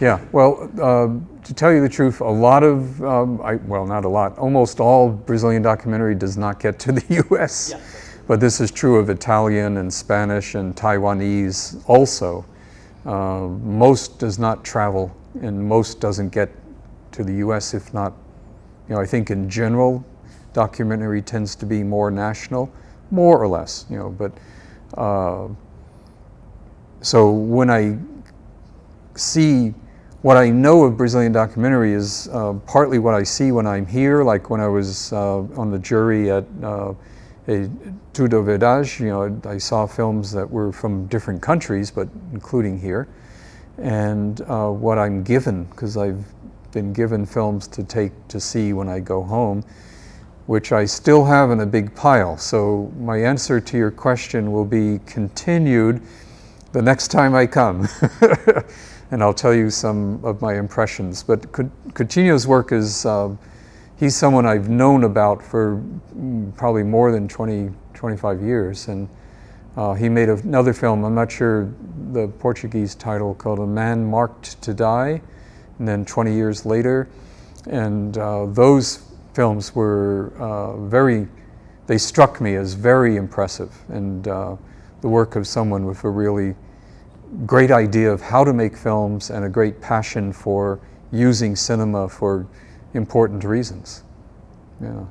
Yeah, well, uh, to tell you the truth, a lot of, um, I, well, not a lot, almost all Brazilian documentary does not get to the US. Yeah. But this is true of Italian and Spanish and Taiwanese also. Uh, most does not travel and most doesn't get to the US, if not, you know, I think in general, documentary tends to be more national, more or less, you know, but uh, so when I see what I know of Brazilian documentary is uh, partly what I see when I'm here, like when I was uh, on the jury at uh, É Tudo Verdade, you know, I saw films that were from different countries, but including here. And uh, what I'm given, because I've been given films to take to see when I go home, which I still have in a big pile. So my answer to your question will be continued the next time I come. and I'll tell you some of my impressions. But Coutinho's work is, uh, he's someone I've known about for mm, probably more than 20, 25 years. And uh, he made another film, I'm not sure the Portuguese title, called A Man Marked to Die, and then 20 years later. And uh, those films were uh, very, they struck me as very impressive. And uh, the work of someone with a really great idea of how to make films and a great passion for using cinema for important reasons. Yeah.